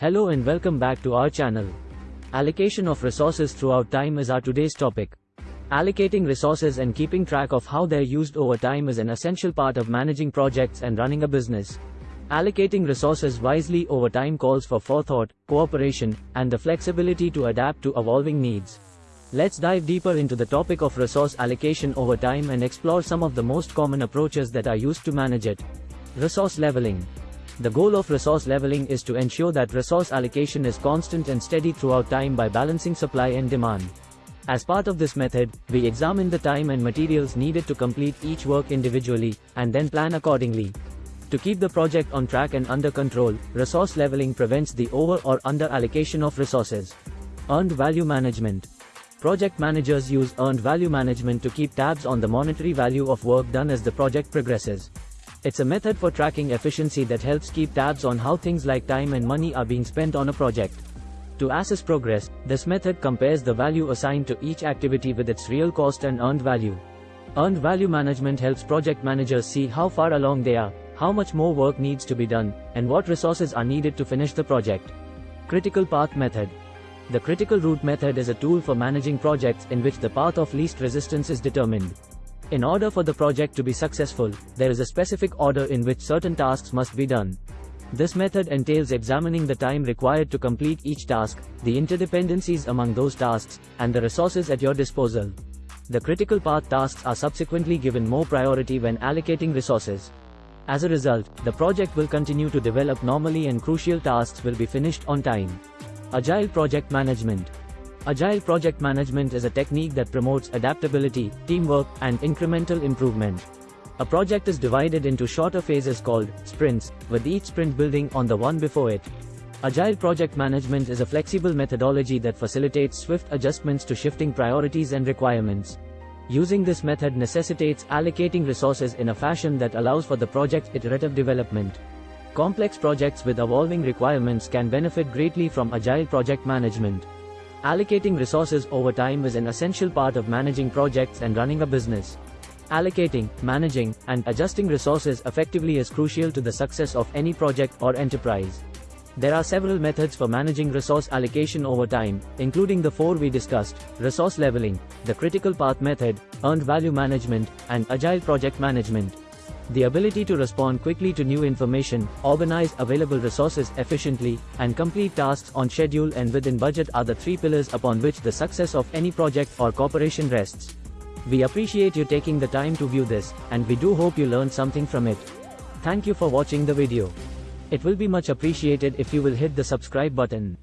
Hello and welcome back to our channel. Allocation of resources throughout time is our today's topic. Allocating resources and keeping track of how they're used over time is an essential part of managing projects and running a business. Allocating resources wisely over time calls for forethought, cooperation, and the flexibility to adapt to evolving needs. Let's dive deeper into the topic of resource allocation over time and explore some of the most common approaches that are used to manage it. Resource leveling. The goal of resource leveling is to ensure that resource allocation is constant and steady throughout time by balancing supply and demand. As part of this method, we examine the time and materials needed to complete each work individually, and then plan accordingly. To keep the project on track and under control, resource leveling prevents the over or under allocation of resources. Earned value management. Project managers use earned value management to keep tabs on the monetary value of work done as the project progresses. It's a method for tracking efficiency that helps keep tabs on how things like time and money are being spent on a project. To assess progress, this method compares the value assigned to each activity with its real cost and earned value. Earned value management helps project managers see how far along they are, how much more work needs to be done, and what resources are needed to finish the project. Critical Path Method The critical route method is a tool for managing projects in which the path of least resistance is determined. In order for the project to be successful, there is a specific order in which certain tasks must be done. This method entails examining the time required to complete each task, the interdependencies among those tasks, and the resources at your disposal. The critical path tasks are subsequently given more priority when allocating resources. As a result, the project will continue to develop normally and crucial tasks will be finished on time. Agile Project Management Agile project management is a technique that promotes adaptability, teamwork, and incremental improvement. A project is divided into shorter phases called sprints, with each sprint building on the one before it. Agile project management is a flexible methodology that facilitates swift adjustments to shifting priorities and requirements. Using this method necessitates allocating resources in a fashion that allows for the project's iterative development. Complex projects with evolving requirements can benefit greatly from agile project management. Allocating resources over time is an essential part of managing projects and running a business. Allocating, managing, and adjusting resources effectively is crucial to the success of any project or enterprise. There are several methods for managing resource allocation over time, including the four we discussed, resource leveling, the critical path method, earned value management, and agile project management. The ability to respond quickly to new information, organize available resources efficiently, and complete tasks on schedule and within budget are the three pillars upon which the success of any project or corporation rests. We appreciate you taking the time to view this, and we do hope you learned something from it. Thank you for watching the video. It will be much appreciated if you will hit the subscribe button.